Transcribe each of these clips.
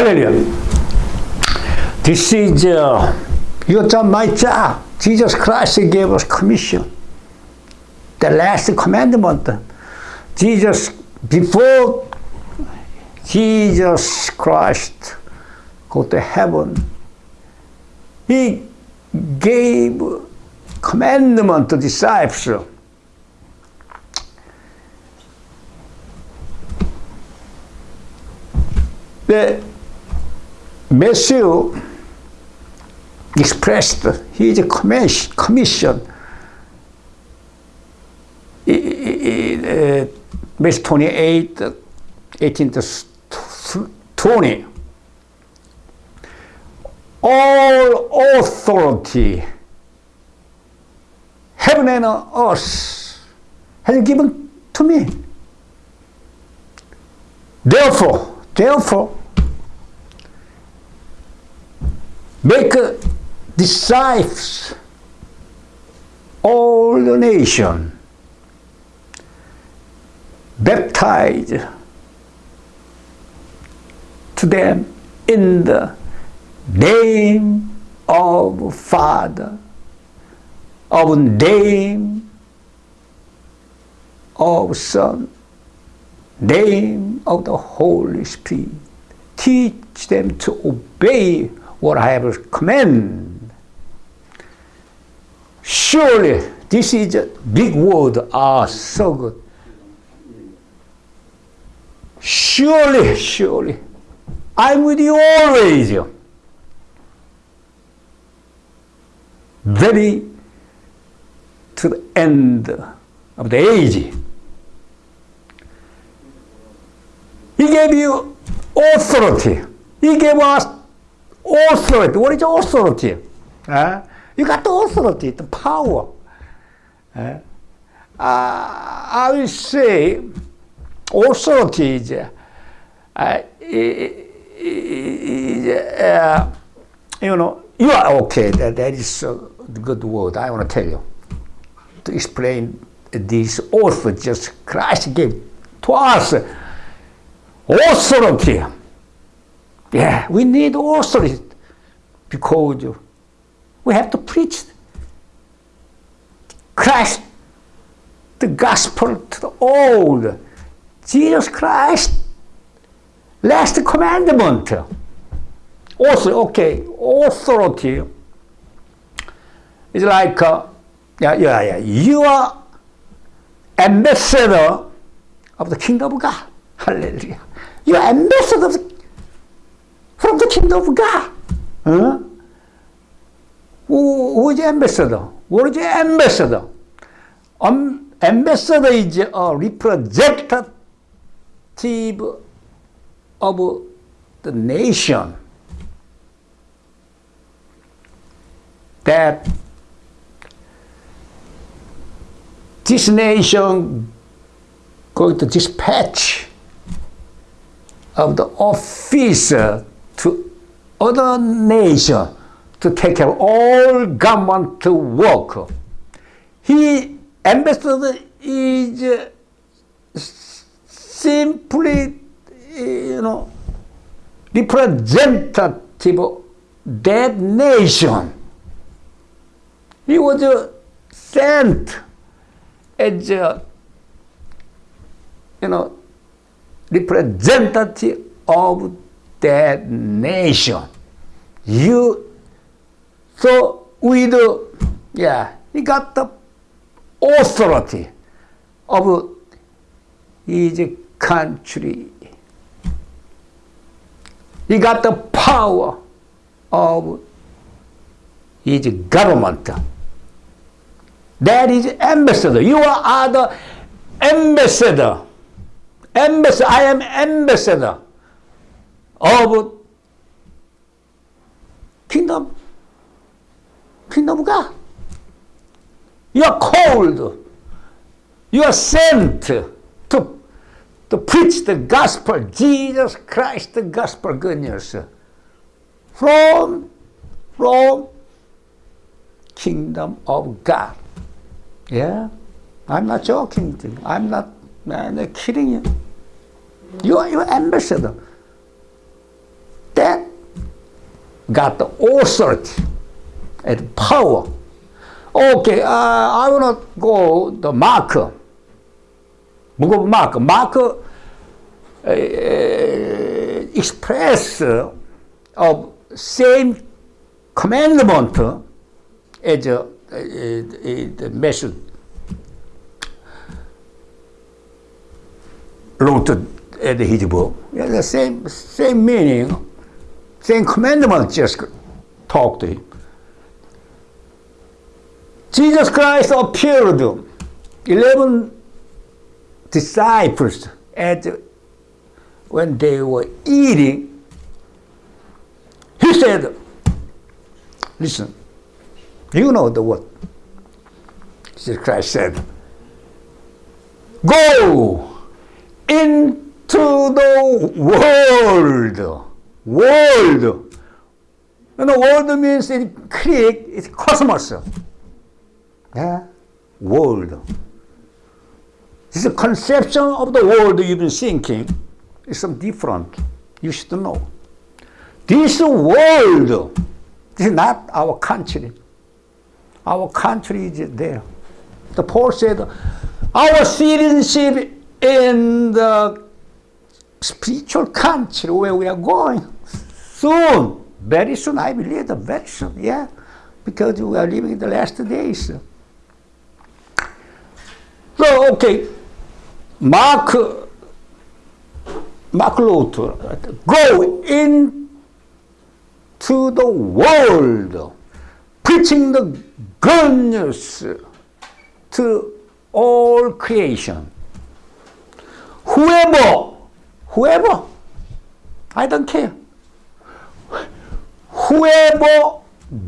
Hallelujah. This is uh, your job, my job. Jesus Christ gave us commission. The last commandment. Jesus, before Jesus Christ go to heaven, he gave commandment to disciples. The Matthew expressed his commission uh, Matthew 28, 18 to 20. All authority, heaven and earth, has given to me. Therefore, therefore, make disciples all the nation baptize to them in the name of Father, of name of Son, name of the Holy Spirit. Teach them to obey what I have commanded. Surely, this is a big word, ah, so good. Surely, surely, I'm with you always. Very to the end of the age. He gave you authority. He gave us authority. What is authority? Uh, you got the authority, the power. Uh, I will say authority is, uh, is uh, you know, you are okay. That, that is a good word. I want to tell you to explain this also just Christ gave to us authority. Yeah, we need authority because we have to preach Christ, the gospel to the old. Jesus Christ, last commandment. Also, okay, authority is like, uh, yeah, yeah, yeah, you are ambassador of the kingdom of God. Hallelujah. You are ambassador of the, from the kingdom of God. Huh? Who, who is ambassador? What is ambassador? Um, ambassador is a representative of the nation that this nation going to dispatch of the officer other nation to take care of all government to work. He ambassador is uh, simply, uh, you know, representative of that nation. He was uh, sent as a, you know, representative of that nation. You, so with, yeah, he got the authority of his country. He got the power of his government. That is ambassador. You are the ambassador. Ambassador. I am ambassador of kingdom. Kingdom of God. You are called. You are sent to, to preach the gospel, Jesus Christ, the gospel good news. From, from kingdom of God. Yeah, I'm not joking. I'm not, I'm not kidding you. You are your ambassador. Got the authority and power. Okay, uh, I want to go the Mark. Go Mark. Mark uh, express of same commandment as a, the message wrote at his book. Yeah, the same same meaning, same commandment. Just talk to him. Jesus Christ appeared eleven disciples at when they were eating. He said, "Listen, you know the word." Jesus Christ said, "Go into the world." World. And the world means in Greek, it's cosmos. Yeah? World. This conception of the world you've been thinking is some different. You should know. This world this is not our country. Our country is there. The Paul said, our citizenship in the spiritual country where we are going soon, very soon, I believe, very soon, yeah, because we are living in the last days. So, okay, Mark, Mark Luther, go into the world, preaching the good news to all creation. Whoever, whoever, I don't care. Whoever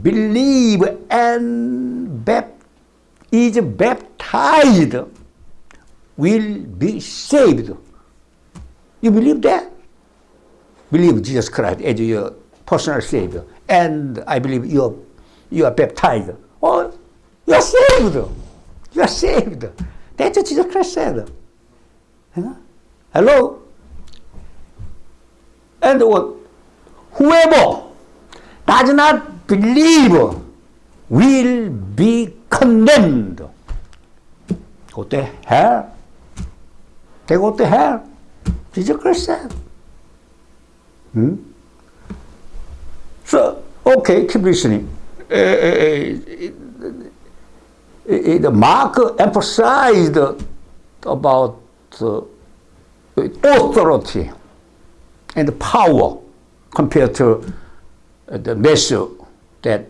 believe and is baptized will be saved. You believe that? Believe Jesus Christ as your personal Savior. And I believe you are, you are baptized. Oh, you are saved. You are saved. That's what Jesus Christ said. Hello? And? Whoever does not believe will be condemned. Go to hell. They go to hell. Jesus Christ said. Hmm? So, okay, keep listening. Uh, uh, uh, Mark emphasized about authority and the power compared to uh, the Matthew that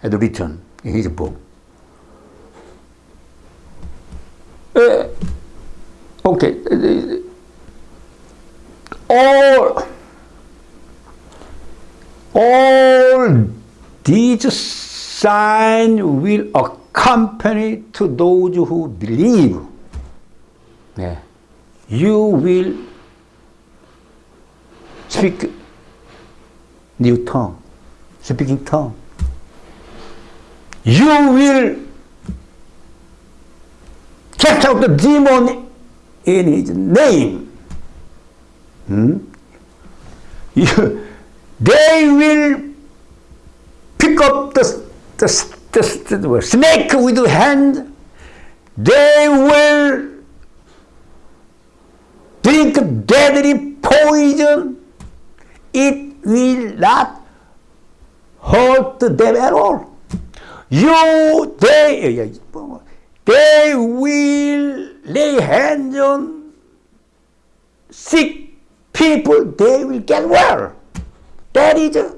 had written in his book. Uh, okay, uh, uh, all, all these signs will accompany to those who believe. Yeah. You will speak new tongue, speaking tongue. You will cast out the demon in his name. Hmm? You, they will pick up the, the, the, the snake with the hand. They will drink deadly poison. It will not hurt them at all. You, they, they will lay hands on sick people, they will get well. That is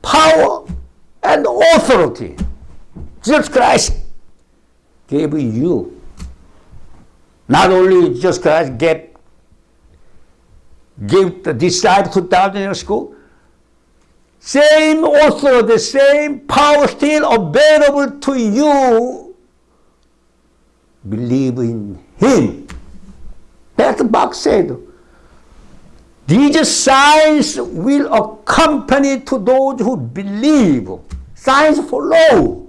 power and authority. Jesus Christ gave you. Not only Jesus Christ gave, gave the disciples 2,000 years school. same also the same power still available to you. Believe in Him. That's what Mark said. These signs will accompany to those who believe. Signs follow.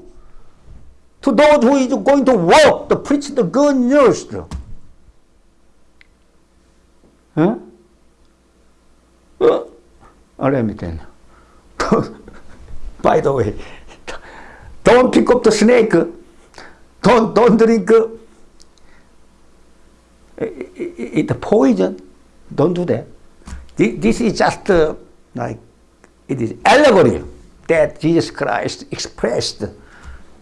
To those who is going to walk, to preach the good news. Huh? Uh, let me tell you. by the way, don't pick up the snake. Don't, don't drink it, it poison. Don't do that. This is just uh, like, it is allegory that Jesus Christ expressed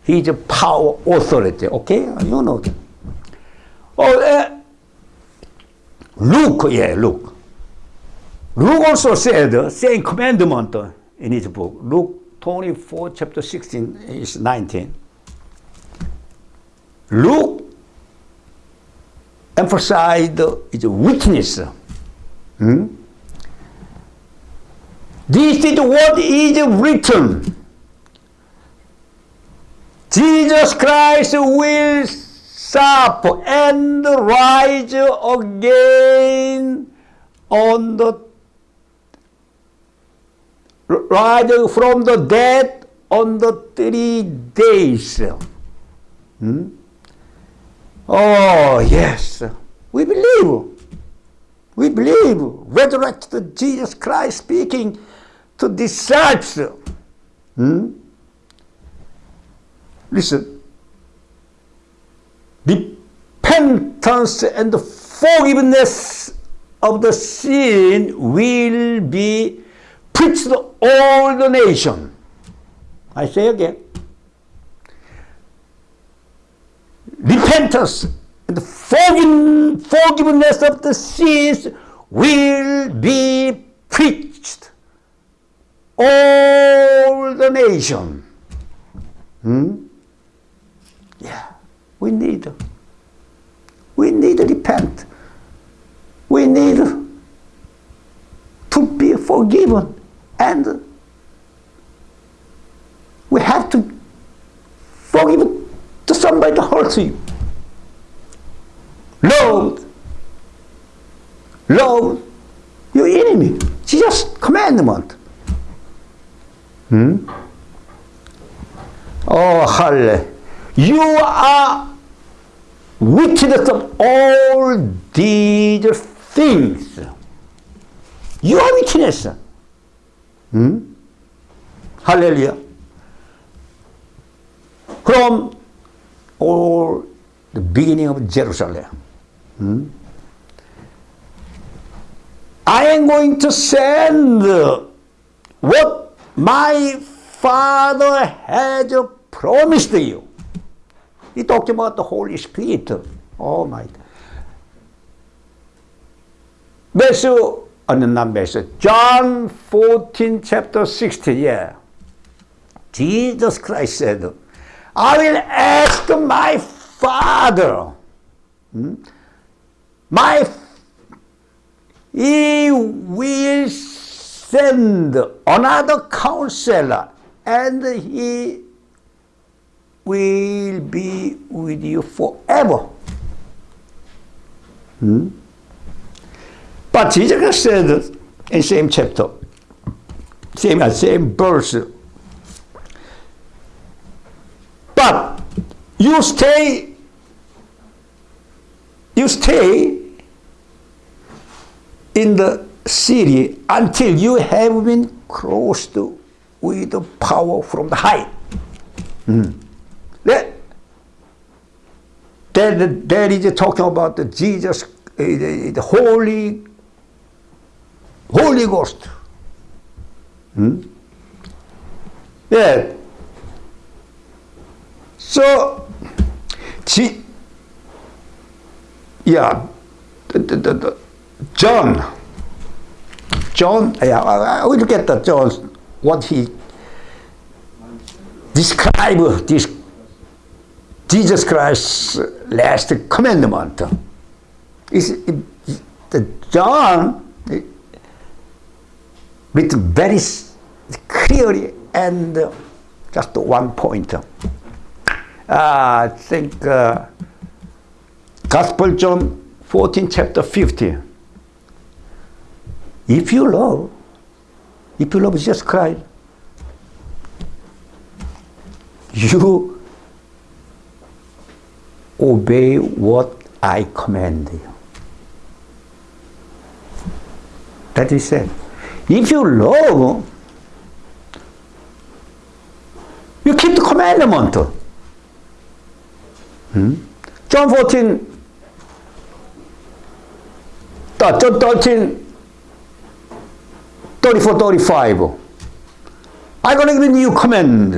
his power, authority. Okay, you know that. Oh, uh, Luke, yeah, Luke. Luke also said same commandment in his book. Luke 24, chapter 16, is 19. Luke emphasized his witness. Hmm? This is what is written. Jesus Christ will suffer and rise again on the rise from the dead on the three days. Hmm? Oh, yes. We believe. We believe. Resurrected Jesus Christ speaking to disciples. Hmm? Listen. Repentance and forgiveness of the sin will be preached to all the nation. I say again. Repentance and forgiveness of the sins will be preached all the nation. Hmm? Yeah, we need, we need to repent. We need to be forgiven and we have to forgive to somebody that hurts you. Love, love your enemy. Just commandment. Hmm? Oh, hallelujah. You are witness of all these things. You are witness. Hmm? Hallelujah. From all the beginning of Jerusalem. Hmm? I am going to send what my Father has promised you. He talked about the Holy Spirit. Oh my. Matthew, uh, not Matthew, John 14, chapter 16, yeah. Jesus Christ said, I will ask my Father. Hmm? My He will send another counselor and he will be with you forever. Hmm? But Jesus said in same chapter, same same verse. But you stay, you stay in the city until you have been crossed with the power from the high. Mm. That, that, that is talking about the Jesus, uh, the, the Holy, Holy Ghost. Hmm? Yeah. So, G, yeah, the, the, the, John, John, yeah, I will get the John, what he describe this Jesus Christ's last commandment. Is the John with very clearly and just one point. Uh, I think uh, Gospel John 14 chapter 50. If you love, if you love Jesus Christ, you obey what I command you. That is said. If you love, You keep the commandment. Hmm? John 14, John 13, 34, 35. I'm going to give a new command.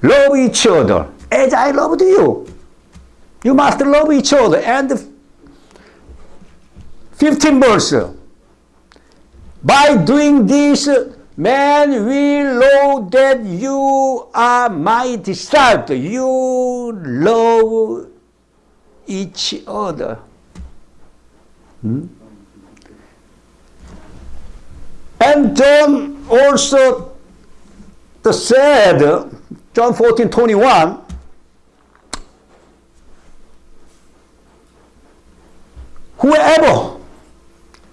Love each other as I loved you. You must love each other. And 15 verse. By doing this, man will know that you are my disciple. You love each other. Hmm? And John also said, John 14, 21, whoever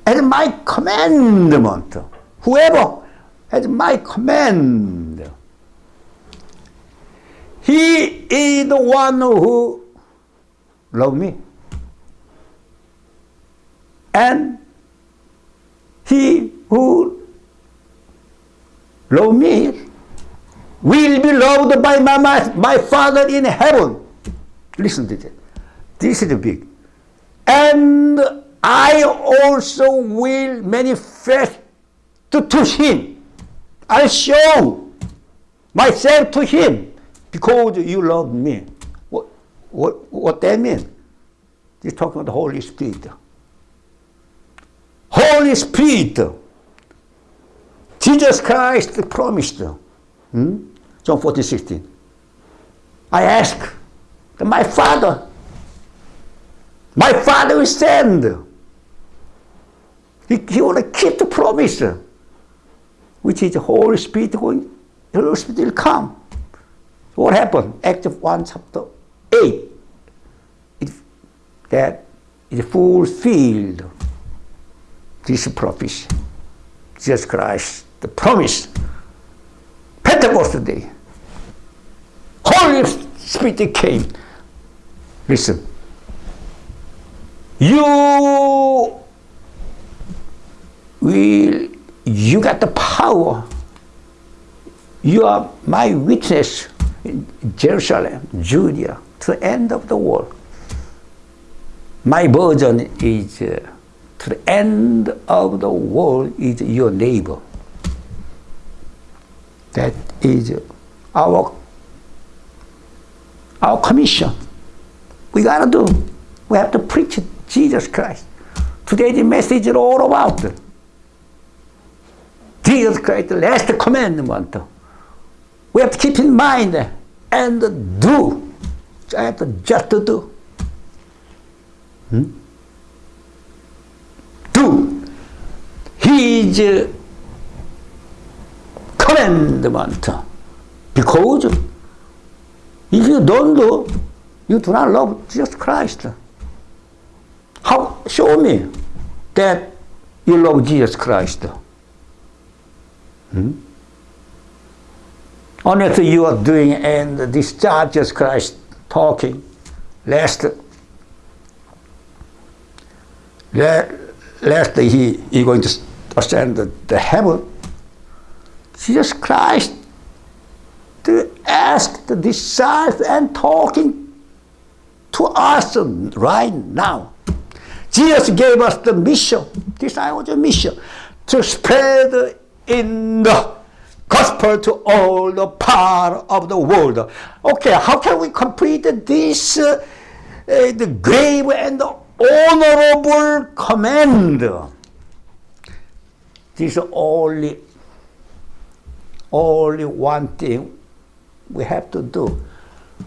has my commandment, whoever has my command, he is the one who love me. And he who love me will be loved by my, my, my Father in heaven. Listen to this. This is big. And I also will manifest to, to him. I show myself to him because you love me. What, what, what that mean? He's talking about the Holy Spirit. Holy Spirit Jesus Christ promised, hmm? John 14, 16. I ask that my Father, my Father will send. He, he will keep the promise, which is the Holy Spirit going, the Holy Spirit will come. What happened? Act of 1, chapter 8. It, that is fulfilled this prophecy. Jesus Christ the promise, Pentecost Day, Holy Spirit came. Listen, you will, you got the power. You are my witness in Jerusalem, Judea, to the end of the world. My burden is uh, to the end of the world is your neighbor. That is our, our commission. We got to do. We have to preach Jesus Christ. Today the message is all about Jesus Christ, last commandment. We have to keep in mind and do. I have to just to do. Hmm? Do. He is commandment. Because if you don't do, you do not love Jesus Christ. How? Show me that you love Jesus Christ. Hmm? Unless you are doing and discharge Jesus Christ talking, lest, lest he is going to ascend the heaven, Jesus Christ to ask the disciples and talking to us right now. Jesus gave us the mission. This was a mission to spread in the gospel to all the part of the world. Okay, how can we complete this uh, uh, the grave and the honorable command? This only only one thing we have to do.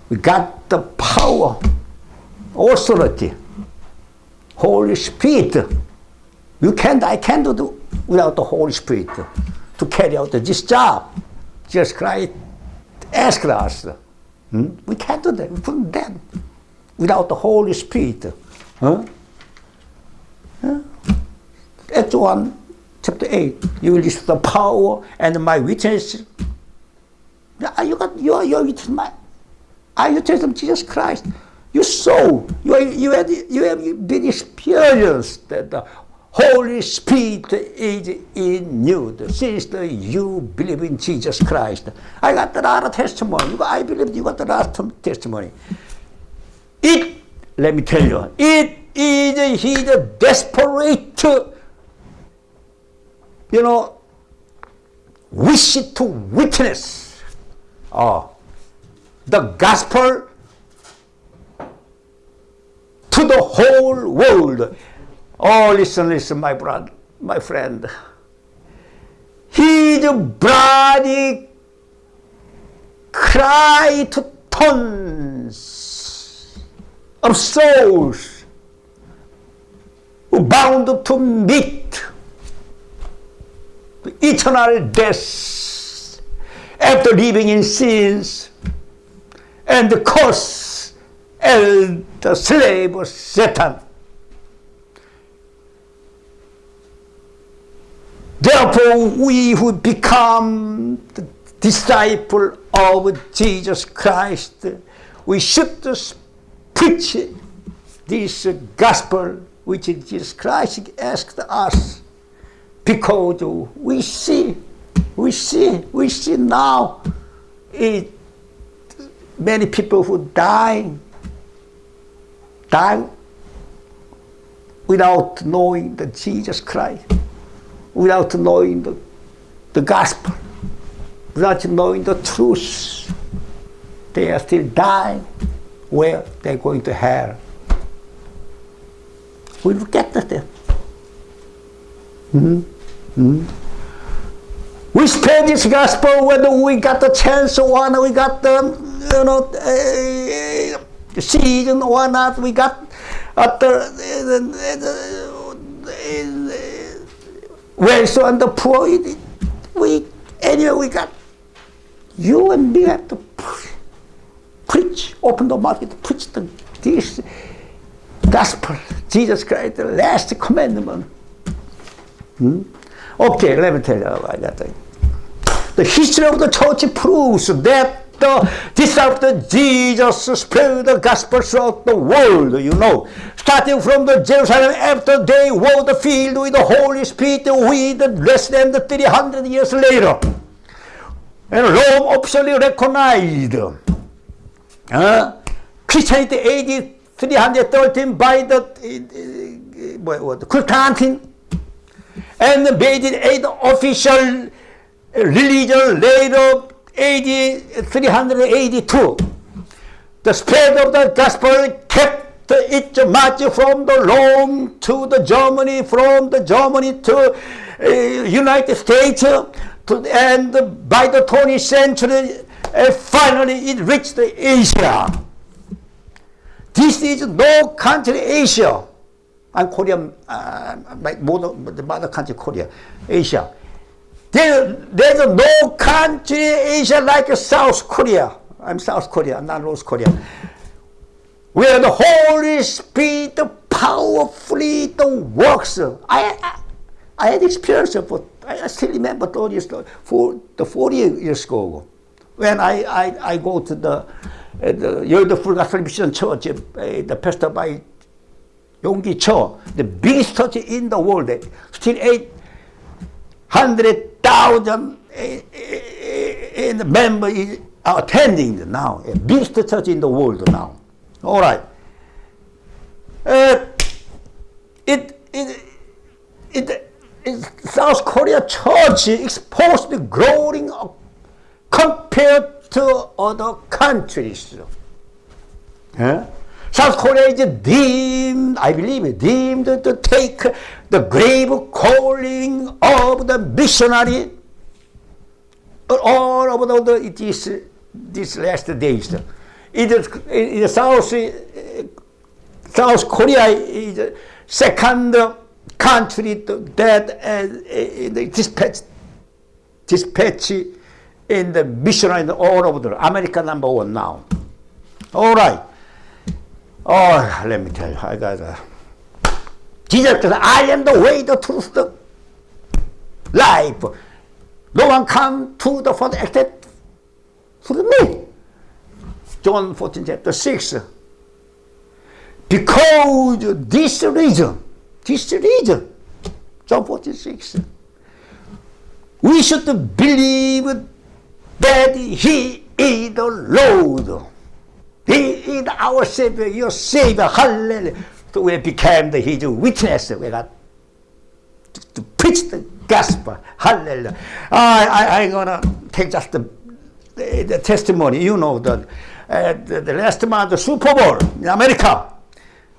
We got the power, authority, Holy Spirit. You can't, I can't do without the Holy Spirit to carry out this job. Jesus Christ asked us. Hmm? We can't do that. We couldn't do that without the Holy Spirit. Huh? Huh? Acts 1 chapter 8, you will receive the power and my witness. You got your your witness, my, are you telling Jesus Christ? You saw, you, you, had, you have been experienced that the Holy Spirit is in you. Sister, you believe in Jesus Christ. I got a lot of testimony. I believe you got a lot of testimony. It, let me tell you, it is the desperate, you know, wish to witness oh, the gospel to the whole world. Oh, listen, listen, my brother, my friend. His body cried to tons of souls who bound to meet the eternal death after living in sins and the curse and the slave of Satan. Therefore, we who become the disciple of Jesus Christ, we should preach this gospel which Jesus Christ asked us because we see, we see, we see now it, many people who die, die without knowing the Jesus Christ without knowing the, the gospel, without knowing the truth. They are still dying where they're going to hell. We get to them. Mm -hmm. Mm -hmm. We spread this gospel whether we got the chance or not, we got the, you know, uh, season or not, we got at the, the wealth and the poor, we, anyway, we got, you and me have to preach, open the mouth, preach the, this gospel, Jesus Christ, the last commandment. Hmm? Okay, let me tell you about that. The history of the church proves that the disciple Jesus spread the gospel throughout the world, you know. Starting from the Jerusalem after they were the field with the Holy Spirit we with less than 300 years later. And Rome officially recognized uh, Christianity AD 313 by the uh, uh, what, Constantine and made it an official religion later AD 382. The spread of the gospel kept its march from the Rome to the Germany, from the Germany to uh, United States, to, and by the 20th century, uh, finally it reached Asia. This is no country Asia. And Korea, uh, my mother, the mother country Korea, Asia. There, there's no country in Asia like South Korea. I'm South Korea, I'm not North Korea. Where the Holy Spirit powerfully works. I, I, I had experience for, I still remember 30 years, for the 40 years ago. When I, I, I go to the, uh, the Yoido Full Gospel Mission Church, uh, the pastor by Yonggi Cho, the biggest church in the world, uh, still eight, 100,000 eh, eh, eh, member is attending now, a biggest church in the world now. All right. Uh, it, it, it, it, South Korea church exposed the growing compared to other countries. Yeah. South Korea is deemed, I believe, deemed to take the grave calling of the missionary all over the, it is, this last days. It is, in the South, South Korea is the second country that uh, dispatch, dispatch in the missionary all over the America number one now. All right. Oh, let me tell you, I got a Jesus said, I am the way, the truth, the life. No one come to the Father except through me. John 14, chapter 6. Because this reason, this reason, John 14, 6. We should believe that He is the Lord. He is our Savior, your Savior. Hallelujah. So we became the, His witness. We got to, to preach the gospel. Hallelujah. I, I, I'm going to take just the, the, the, testimony. You know, the, uh, the, the last month, the Super Bowl in America.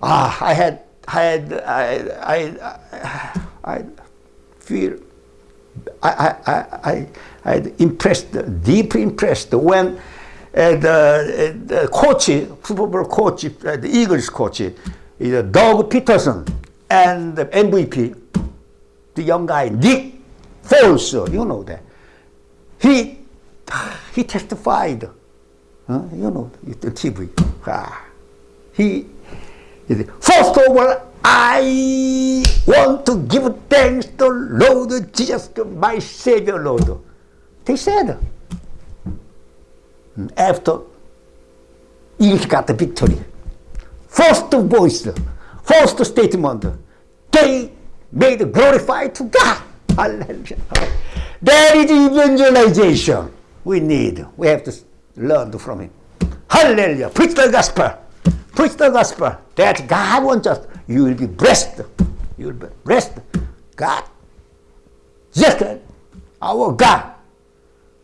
Ah, I had, I had, I, I, I feel, I, I, I, I impressed, deeply impressed when the, uh, the coach, Super Bowl coach, uh, the Eagles coach, is Doug Pederson, and the MVP, the young guy, Nick Foles, you know that. He, he testified, huh? you know, the TV. Ah. He, first of all, I want to give thanks to Lord Jesus, my Savior Lord. They said. After Eagles got the victory. First voice, first statement, they made glorified to God. Hallelujah. That is evangelization we need. We have to learn from him. Hallelujah. Preach the gospel. Preach the gospel. That God wants us you will be blessed. You will be blessed. God. Just our God.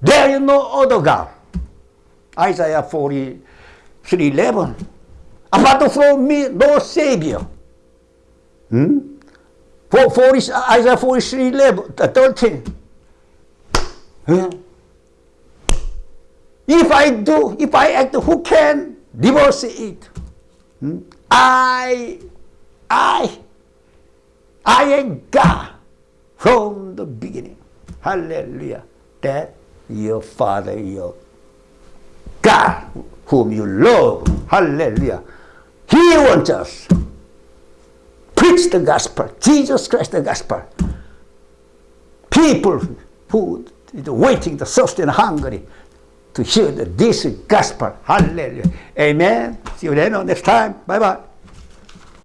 There is no other God. Isaiah 43, 11. Apart from me, no Savior. Hmm? For, 40, Isaiah 43, 11, 13. Hmm? If I do, if I act, who can divorce it? Hmm? I I, I am God from the beginning. Hallelujah. That your Father, your God, whom you love. Hallelujah. He wants us. Preach the gospel. Jesus Christ the gospel. People who are waiting, the thirsty and hungry to hear this gospel. Hallelujah. Amen. See you then next time. Bye-bye.